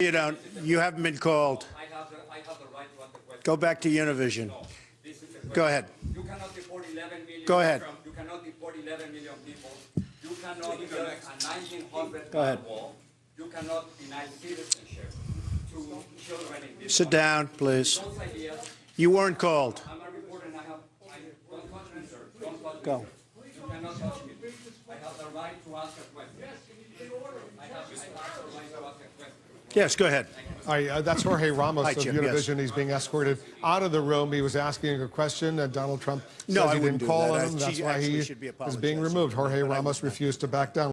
You don't, you haven't been called. I have the, I have the right to ask the question. Go back to Univision. This is the question. Go ahead. You cannot deport 11 million. Go ahead. from- You cannot deport 11 million people. You cannot build a 1900 Go ahead. wall. You cannot deny citizenship to children in this. Sit country. down, please. Ideas, You weren't called. I'm a reporter and I have, I, don't touch me, sir. Don't touch me. Go. sir. You cannot touch me. I have the right to ask a question. I have, I have the right to ask a question. Yes, go ahead. Hi, uh, that's Jorge Ramos Hi, of Jim, yes. Univision. He's being escorted out of the room. He was asking a question. Uh, Donald Trump No, says I he wouldn't didn't call that. him. That's why he should be is being removed. Jorge Ramos refused to back down.